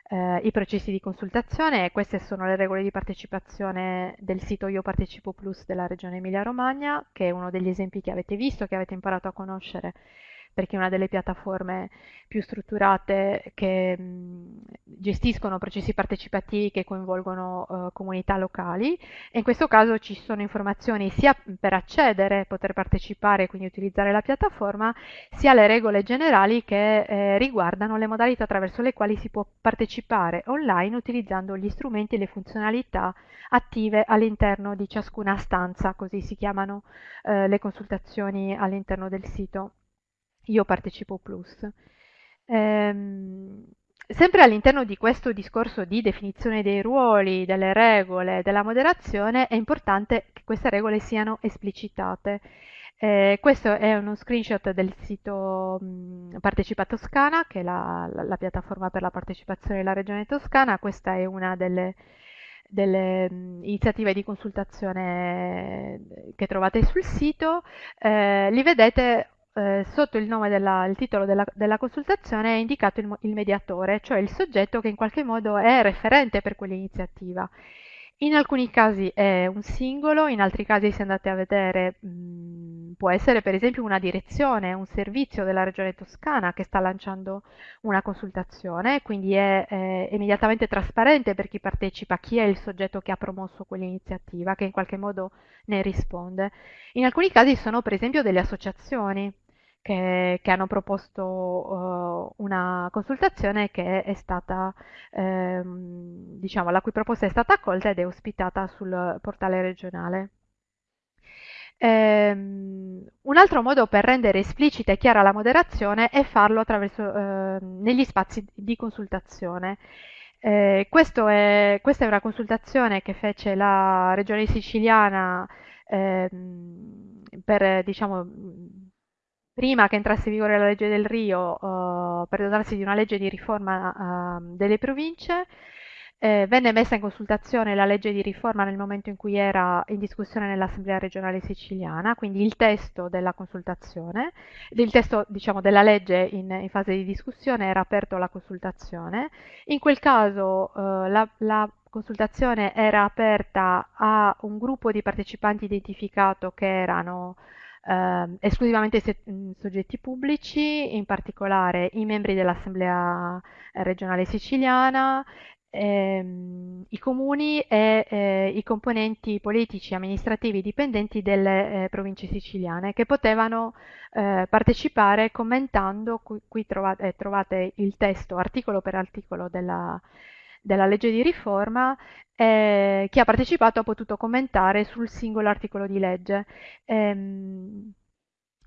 eh, i processi di consultazione e queste sono le regole di partecipazione del sito Io Partecipo Plus della Regione Emilia-Romagna, che è uno degli esempi che avete visto, che avete imparato a conoscere perché è una delle piattaforme più strutturate che mh, gestiscono processi partecipativi che coinvolgono uh, comunità locali e in questo caso ci sono informazioni sia per accedere, poter partecipare e quindi utilizzare la piattaforma, sia le regole generali che eh, riguardano le modalità attraverso le quali si può partecipare online utilizzando gli strumenti e le funzionalità attive all'interno di ciascuna stanza, così si chiamano eh, le consultazioni all'interno del sito. Io partecipo plus. Ehm, sempre all'interno di questo discorso di definizione dei ruoli, delle regole, della moderazione, è importante che queste regole siano esplicitate. Eh, questo è uno screenshot del sito Partecipa Toscana, che è la, la, la, piattaforma per la partecipazione della Regione Toscana. Questa è una delle, delle mh, iniziative di consultazione che trovate sul sito. Eh, li vedete eh, sotto il nome della, il titolo della, della, consultazione è indicato il, il, mediatore, cioè il soggetto che in qualche modo è referente per quell'iniziativa. In alcuni casi è un singolo, in altri casi se andate a vedere mh, mm, può essere per esempio una direzione, un servizio della regione toscana che sta lanciando una consultazione, quindi è, è immediatamente trasparente per chi partecipa chi è il soggetto che ha promosso quell'iniziativa, che in qualche modo ne risponde. In alcuni casi sono per esempio delle associazioni che, che hanno proposto uh, una consultazione che è stata, ehm, diciamo, la cui proposta è stata accolta ed è ospitata sul portale regionale. Um, un altro modo per rendere esplicita e chiara la moderazione è farlo attraverso, uh, negli spazi di consultazione. Eh, è, questa è una consultazione che fece la regione siciliana eh, per diciamo, prima che entrasse in vigore la legge del Rio, uh, per dotarsi di una legge di riforma uh, delle province, eh, venne messa in consultazione la legge di riforma nel momento in cui era in discussione nell'Assemblea regionale siciliana, quindi il testo della consultazione, il testo diciamo, della legge in, in, fase di discussione era aperto alla consultazione. In quel caso uh, la, la consultazione era aperta a un gruppo di partecipanti identificato che erano eh, esclusivamente se, soggetti pubblici, in particolare i membri dell'Assemblea regionale siciliana, ehm, i comuni e eh, i componenti politici amministrativi dipendenti delle eh, province siciliane che potevano eh, partecipare commentando, qui, qui trovate, eh, trovate, il testo articolo per articolo della, della legge di riforma, eh, chi ha partecipato ha potuto commentare sul singolo articolo di legge. Ehm,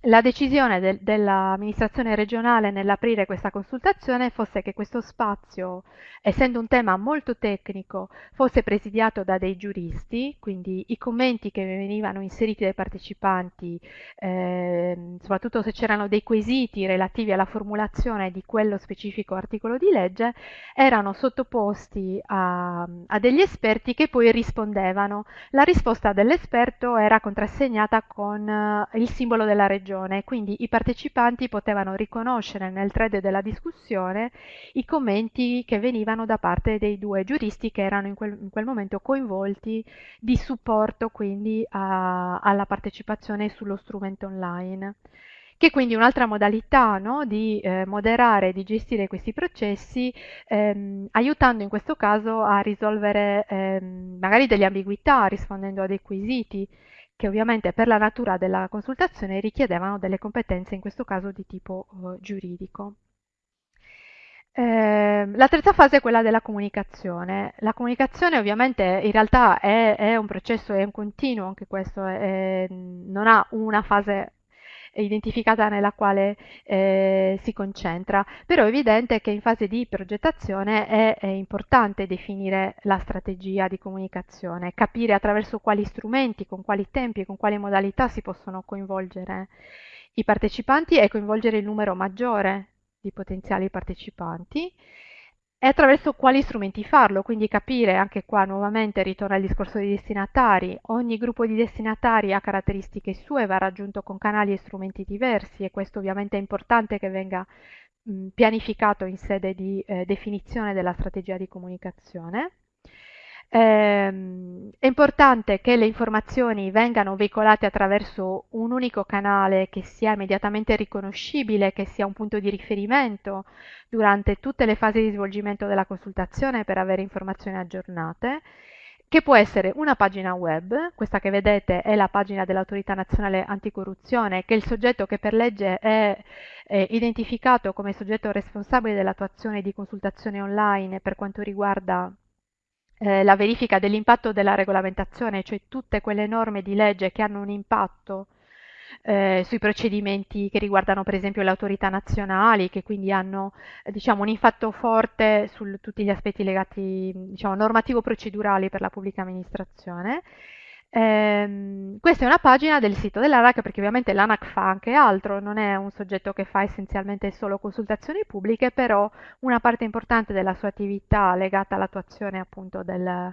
la decisione de dell'amministrazione regionale nell'aprire questa consultazione fosse che questo spazio, essendo un tema molto tecnico, fosse presidiato da dei giuristi, quindi i commenti che venivano inseriti dai partecipanti, eh, soprattutto se c'erano dei quesiti relativi alla formulazione di quello specifico articolo di legge, erano sottoposti a, a degli esperti che poi rispondevano. La risposta dell'esperto era contrassegnata con uh, il simbolo della regione ragione, quindi i partecipanti potevano riconoscere nel thread della discussione i commenti che venivano da parte dei due giuristi che erano in quel, in quel momento coinvolti di supporto quindi a, alla partecipazione sullo strumento online. Che quindi un'altra modalità no, di eh, moderare e di gestire questi processi, ehm, aiutando in questo caso a risolvere ehm, magari delle ambiguità, rispondendo a dei quesiti che ovviamente per la natura della consultazione richiedevano delle competenze, in questo caso di tipo eh, giuridico. Eh, la terza fase è quella della comunicazione. La comunicazione ovviamente in realtà è, è un processo, è un continuo, anche questo è, non ha una fase identificata nella quale eh, si concentra, però è evidente che in fase di progettazione è, è, importante definire la strategia di comunicazione, capire attraverso quali strumenti, con quali tempi e con quali modalità si possono coinvolgere i partecipanti e coinvolgere il numero maggiore di potenziali partecipanti e attraverso quali strumenti farlo, quindi capire anche qua nuovamente ritorna al discorso dei destinatari, ogni gruppo di destinatari ha caratteristiche sue, va raggiunto con canali e strumenti diversi e questo ovviamente è importante che venga mh, pianificato in sede di eh, definizione della strategia di comunicazione. Ehm, è importante che le informazioni vengano veicolate attraverso un unico canale che sia immediatamente riconoscibile, che sia un punto di riferimento durante tutte le fasi di svolgimento della consultazione per avere informazioni aggiornate, che può essere una pagina web, questa che vedete è la pagina dell'Autorità Nazionale Anticorruzione, che è il soggetto che per legge è, è identificato come soggetto responsabile dell'attuazione di consultazioni online per quanto riguarda eh, la verifica dell'impatto della regolamentazione, cioè tutte quelle norme di legge che hanno un impatto eh, sui procedimenti che riguardano per esempio le autorità nazionali, che quindi hanno diciamo, un impatto forte su tutti gli aspetti legati diciamo, normativo-procedurali per la pubblica amministrazione Ehm, questa è una pagina del sito dell'ANAC perché ovviamente l'ANAC fa anche altro, non è un soggetto che fa essenzialmente solo consultazioni pubbliche, però una parte importante della sua attività legata all'attuazione appunto del,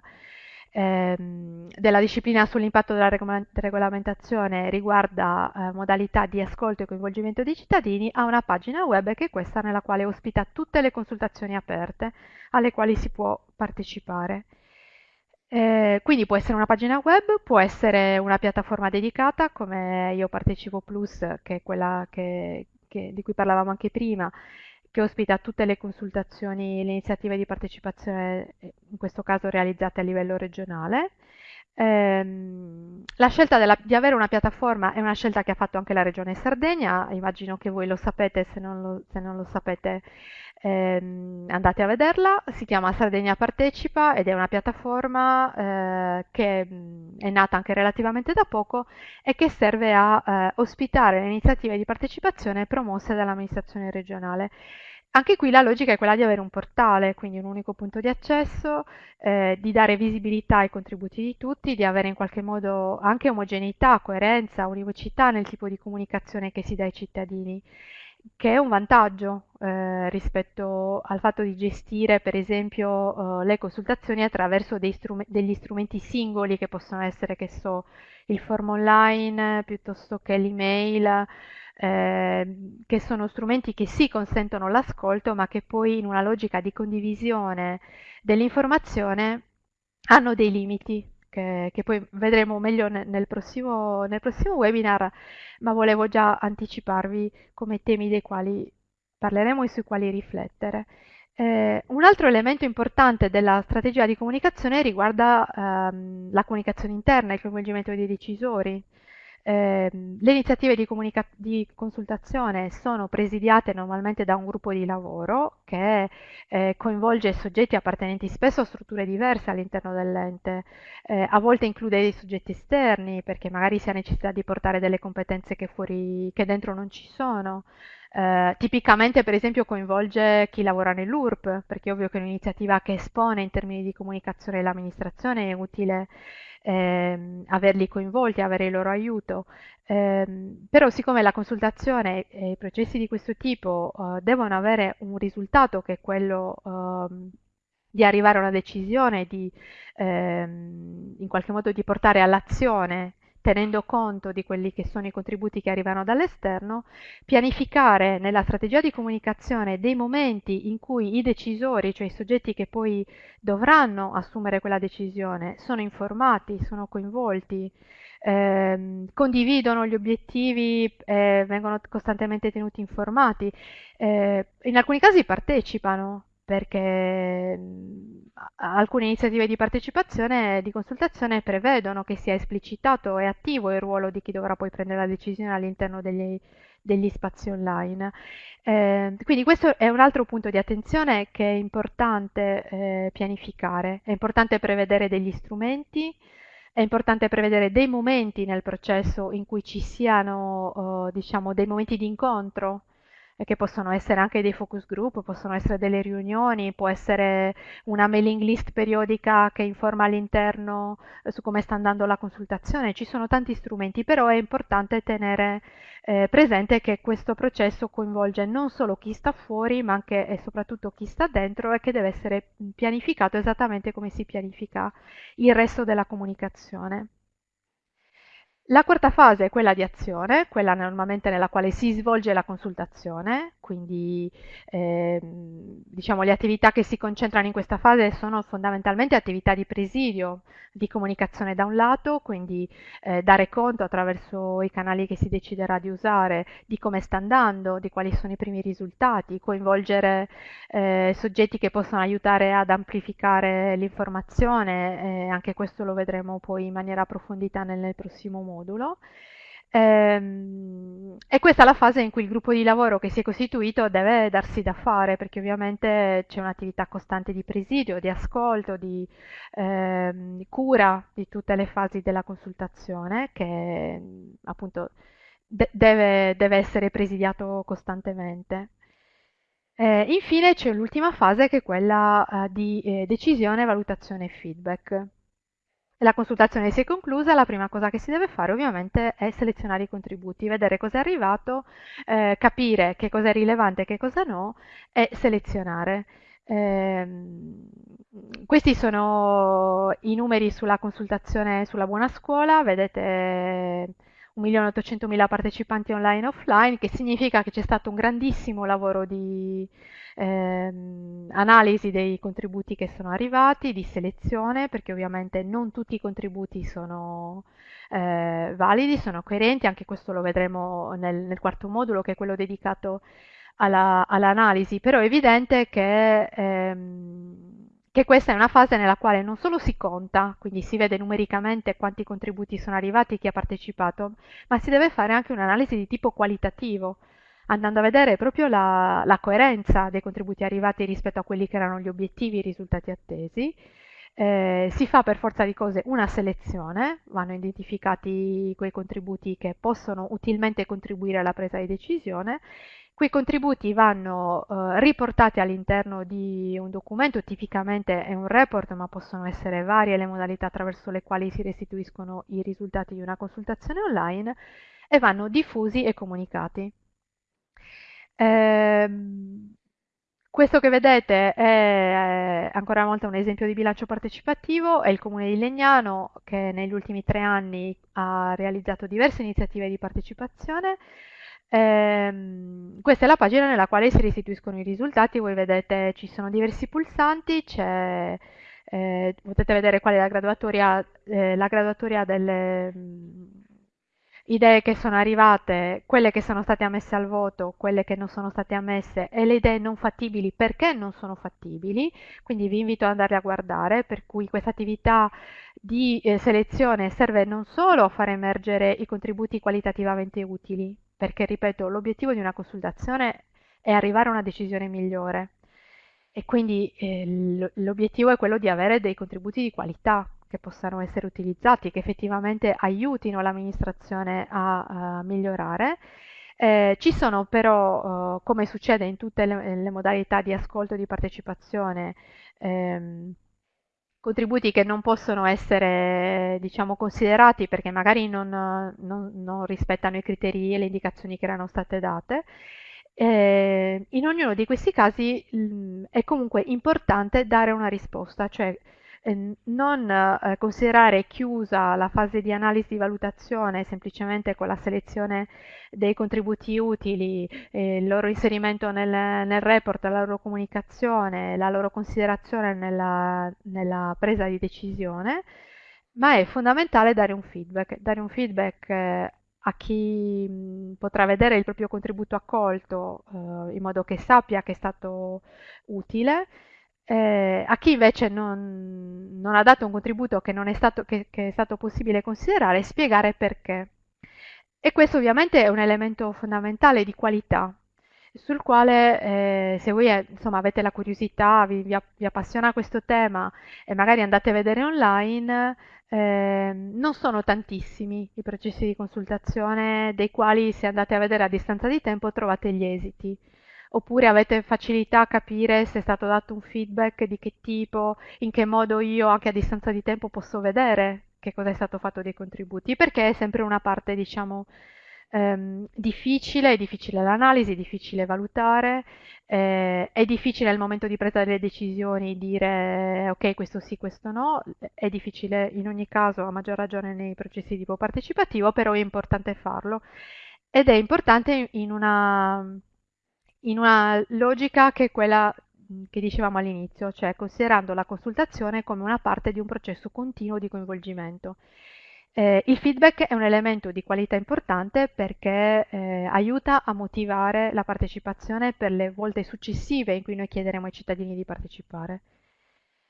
ehm, della disciplina sull'impatto della regolamentazione riguarda eh, modalità di ascolto e coinvolgimento dei cittadini, ha una pagina web che è questa nella quale ospita tutte le consultazioni aperte alle quali si può partecipare. Eh, quindi può essere una pagina web, può essere una piattaforma dedicata come Io Partecipo Plus, che è quella che, che, di cui parlavamo anche prima, che ospita tutte le consultazioni, le iniziative di partecipazione, in questo caso realizzate a livello regionale. Eh, la scelta della, di avere una piattaforma è una scelta che ha fatto anche la Regione Sardegna, immagino che voi lo sapete, se non lo, se non lo sapete ehm, andate a vederla, si chiama Sardegna Partecipa ed è una piattaforma eh, che mh, è nata anche relativamente da poco e che serve a eh, ospitare le iniziative di partecipazione promosse dall'amministrazione regionale. Anche qui la logica è quella di avere un portale, quindi un unico punto di accesso, eh, di dare visibilità ai contributi di tutti, di avere in qualche modo anche omogeneità, coerenza, univocità nel tipo di comunicazione che si dà ai cittadini che è un vantaggio eh, rispetto al fatto di gestire per esempio eh, le consultazioni attraverso strum degli strumenti singoli che possono essere, che so, il form online piuttosto che l'email, eh, che sono strumenti che sì consentono l'ascolto ma che poi in una logica di condivisione dell'informazione hanno dei limiti che, che poi vedremo meglio nel prossimo, nel prossimo webinar, ma volevo già anticiparvi come temi dei quali parleremo e sui quali riflettere. Eh, un altro elemento importante della strategia di comunicazione riguarda ehm, la comunicazione interna, il coinvolgimento dei decisori. Eh, le iniziative di, di, consultazione sono presidiate normalmente da un gruppo di lavoro che eh, coinvolge soggetti appartenenti spesso a strutture diverse all'interno dell'ente, eh, a volte include dei soggetti esterni perché magari si ha necessità di portare delle competenze che, fuori, che dentro non ci sono. Eh, tipicamente per esempio coinvolge chi lavora nell'URP perché è ovvio che è un'iniziativa che espone in termini di comunicazione l'amministrazione è utile ehm, averli coinvolti, avere il loro aiuto. Eh, però siccome la consultazione e i processi di questo tipo eh, devono avere un risultato che è quello ehm, di arrivare a una decisione, di ehm, in qualche modo di portare all'azione tenendo conto di quelli che sono i contributi che arrivano dall'esterno, pianificare nella strategia di comunicazione dei momenti in cui i decisori, cioè i soggetti che poi dovranno assumere quella decisione, sono informati, sono coinvolti, ehm, condividono gli obiettivi, eh, vengono costantemente tenuti informati, eh, in alcuni casi partecipano perché alcune iniziative di partecipazione e di consultazione prevedono che sia esplicitato e attivo il ruolo di chi dovrà poi prendere la decisione all'interno degli, degli spazi online. Eh, quindi questo è un altro punto di attenzione che è importante eh, pianificare, è importante prevedere degli strumenti, è importante prevedere dei momenti nel processo in cui ci siano, eh, diciamo, dei momenti di incontro che possono essere anche dei focus group, possono essere delle riunioni, può essere una mailing list periodica che informa all'interno eh, su come sta andando la consultazione. Ci sono tanti strumenti, però è importante tenere eh, presente che questo processo coinvolge non solo chi sta fuori, ma anche e soprattutto chi sta dentro e che deve essere pianificato esattamente come si pianifica il resto della comunicazione. La quarta fase è quella di azione, quella normalmente nella quale si svolge la consultazione, quindi eh, diciamo le attività che si concentrano in questa fase sono fondamentalmente attività di presidio, di comunicazione da un lato, quindi eh, dare conto attraverso i canali che si deciderà di usare di come sta andando, di quali sono i primi risultati, coinvolgere eh, soggetti che possono aiutare ad amplificare l'informazione, anche questo lo vedremo poi in maniera approfondita nel, nel prossimo modulo. Ehm, e questa è la fase in cui il gruppo di lavoro che si è costituito deve darsi da fare, perché ovviamente c'è un'attività costante di presidio, di ascolto, di, di cura di tutte le fasi della consultazione che appunto de deve, deve, essere presidiato costantemente. Eh, infine c'è l'ultima fase che è quella eh, di eh, decisione, valutazione e feedback la consultazione si è conclusa, la prima cosa che si deve fare ovviamente è selezionare i contributi, vedere cosa è arrivato, eh, capire che cosa è rilevante e che cosa no e selezionare. Eh, questi sono i numeri sulla consultazione sulla buona scuola, vedete 1.800.000 partecipanti online e offline, che significa che c'è stato un grandissimo lavoro di ehm, analisi dei contributi che sono arrivati, di selezione, perché ovviamente non tutti i contributi sono eh, validi, sono coerenti, anche questo lo vedremo nel, nel quarto modulo che è quello dedicato alla, all'analisi, però è evidente che ehm, che questa è una fase nella quale non solo si conta, quindi si vede numericamente quanti contributi sono arrivati, chi ha partecipato, ma si deve fare anche un'analisi di tipo qualitativo, andando a vedere proprio la, la, coerenza dei contributi arrivati rispetto a quelli che erano gli obiettivi, i risultati attesi. Eh, si fa per forza di cose una selezione, vanno identificati quei contributi che possono utilmente contribuire alla presa di decisione Quei contributi vanno eh, riportati all'interno di un documento, tipicamente è un report, ma possono essere varie le modalità attraverso le quali si restituiscono i risultati di una consultazione online e vanno diffusi e comunicati. Eh, questo che vedete è ancora una volta un esempio di bilancio partecipativo, è il Comune di Legnano che negli ultimi tre anni ha realizzato diverse iniziative di partecipazione. Ehm, questa è la pagina nella quale si restituiscono i risultati, voi vedete ci sono diversi pulsanti, eh, potete vedere qual è la graduatoria, eh, la graduatoria delle idee che sono arrivate, quelle che sono state ammesse al voto, quelle che non sono state ammesse e le idee non fattibili perché non sono fattibili, quindi vi invito ad andare a guardare, per cui questa attività di eh, selezione serve non solo a far emergere i contributi qualitativamente utili, perché, ripeto, l'obiettivo di una consultazione è arrivare a una decisione migliore. E quindi eh, l'obiettivo è quello di avere dei contributi di qualità che possano essere utilizzati, che effettivamente aiutino l'amministrazione a, a migliorare. Eh, ci sono però, eh, come succede in tutte le, le, modalità di ascolto e di partecipazione, ehm, contributi che non possono essere diciamo, considerati perché magari non, non, non, rispettano i criteri e le indicazioni che erano state date. Eh, in ognuno di questi casi mh, è comunque importante dare una risposta, cioè non eh, considerare chiusa la fase di analisi di valutazione semplicemente con la selezione dei contributi utili, eh, il loro inserimento nel, nel, report, la loro comunicazione, la loro considerazione nella, nella presa di decisione, ma è fondamentale dare un feedback, dare un feedback eh, a chi mh, potrà vedere il proprio contributo accolto eh, in modo che sappia che è stato utile, eh, a chi invece non, non, ha dato un contributo che, è stato, che, che è stato possibile considerare, spiegare perché. E questo ovviamente è un elemento fondamentale di qualità, sul quale eh, se voi eh, insomma, avete la curiosità, vi, vi, vi, appassiona questo tema e magari andate a vedere online, eh, non sono tantissimi i processi di consultazione dei quali se andate a vedere a distanza di tempo trovate gli esiti. Oppure avete facilità a capire se è stato dato un feedback di che tipo, in che modo io anche a distanza di tempo posso vedere che cosa è stato fatto dei contributi, perché è sempre una parte, diciamo, ehm, difficile, è difficile l'analisi, è difficile valutare, eh, è difficile al momento di presa delle decisioni dire ok, questo sì, questo no, è difficile in ogni caso, a maggior ragione nei processi di tipo partecipativo, però è importante farlo. Ed è importante in una, in una logica che è quella che dicevamo all'inizio, cioè considerando la consultazione come una parte di un processo continuo di coinvolgimento. Eh, il feedback è un elemento di qualità importante perché eh, aiuta a motivare la partecipazione per le volte successive in cui noi chiederemo ai cittadini di partecipare.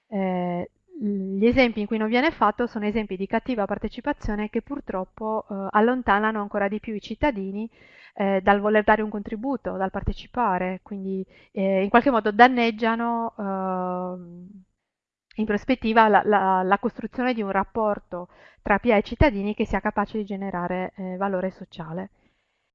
Eh, gli esempi in cui non viene fatto sono esempi di cattiva partecipazione che purtroppo eh, allontanano ancora di più i cittadini eh, dal voler dare un contributo, dal partecipare, quindi eh, in qualche modo danneggiano in prospettiva la, la, la, costruzione di un rapporto tra PA e cittadini che sia capace di generare eh, valore sociale.